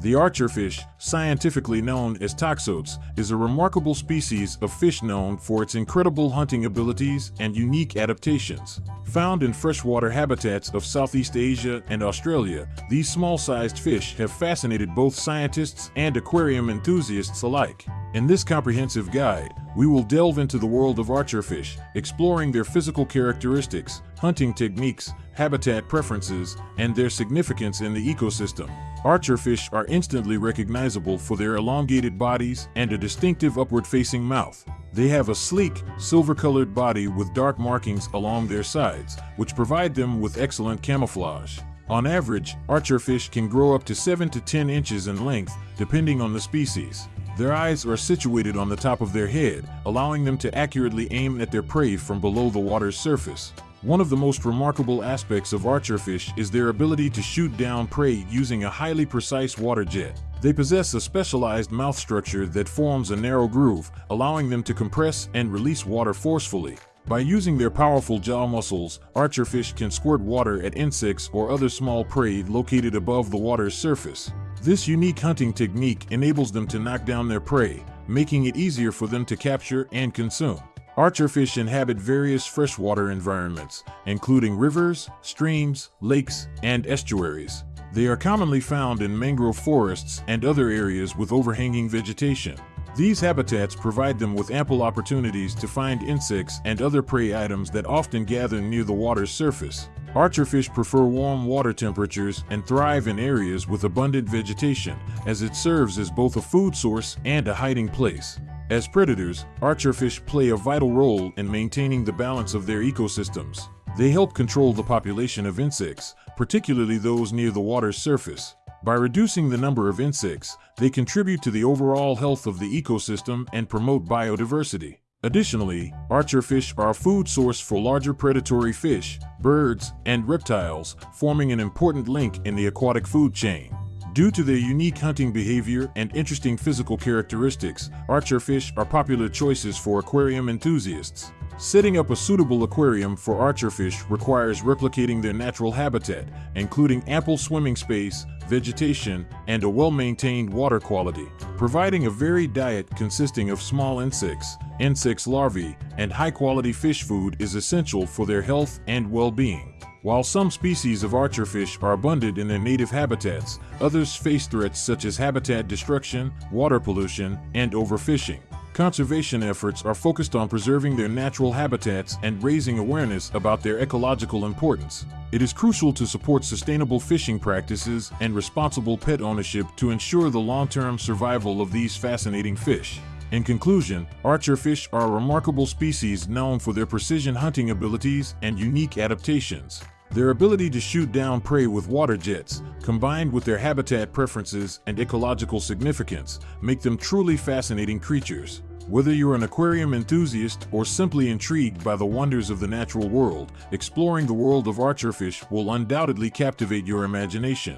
The archerfish, scientifically known as toxotes, is a remarkable species of fish known for its incredible hunting abilities and unique adaptations. Found in freshwater habitats of Southeast Asia and Australia, these small-sized fish have fascinated both scientists and aquarium enthusiasts alike. In this comprehensive guide, we will delve into the world of archerfish, exploring their physical characteristics, hunting techniques, habitat preferences, and their significance in the ecosystem. Archerfish are instantly recognizable for their elongated bodies and a distinctive upward-facing mouth. They have a sleek, silver-colored body with dark markings along their sides, which provide them with excellent camouflage. On average, archerfish can grow up to 7 to 10 inches in length, depending on the species. Their eyes are situated on the top of their head, allowing them to accurately aim at their prey from below the water's surface. One of the most remarkable aspects of archerfish is their ability to shoot down prey using a highly precise water jet. They possess a specialized mouth structure that forms a narrow groove, allowing them to compress and release water forcefully. By using their powerful jaw muscles, archerfish can squirt water at insects or other small prey located above the water's surface. This unique hunting technique enables them to knock down their prey, making it easier for them to capture and consume. Archerfish inhabit various freshwater environments, including rivers, streams, lakes, and estuaries. They are commonly found in mangrove forests and other areas with overhanging vegetation. These habitats provide them with ample opportunities to find insects and other prey items that often gather near the water's surface. Archerfish prefer warm water temperatures and thrive in areas with abundant vegetation, as it serves as both a food source and a hiding place. As predators, archerfish play a vital role in maintaining the balance of their ecosystems. They help control the population of insects, particularly those near the water's surface. By reducing the number of insects, they contribute to the overall health of the ecosystem and promote biodiversity. Additionally, archerfish are a food source for larger predatory fish, birds, and reptiles, forming an important link in the aquatic food chain. Due to their unique hunting behavior and interesting physical characteristics, archerfish are popular choices for aquarium enthusiasts. Setting up a suitable aquarium for archerfish requires replicating their natural habitat, including ample swimming space, vegetation, and a well-maintained water quality. Providing a varied diet consisting of small insects, insects larvae, and high-quality fish food is essential for their health and well-being. While some species of archerfish are abundant in their native habitats, others face threats such as habitat destruction, water pollution, and overfishing. Conservation efforts are focused on preserving their natural habitats and raising awareness about their ecological importance. It is crucial to support sustainable fishing practices and responsible pet ownership to ensure the long-term survival of these fascinating fish. In conclusion, archerfish are a remarkable species known for their precision hunting abilities and unique adaptations. Their ability to shoot down prey with water jets, combined with their habitat preferences and ecological significance, make them truly fascinating creatures. Whether you're an aquarium enthusiast or simply intrigued by the wonders of the natural world, exploring the world of archerfish will undoubtedly captivate your imagination.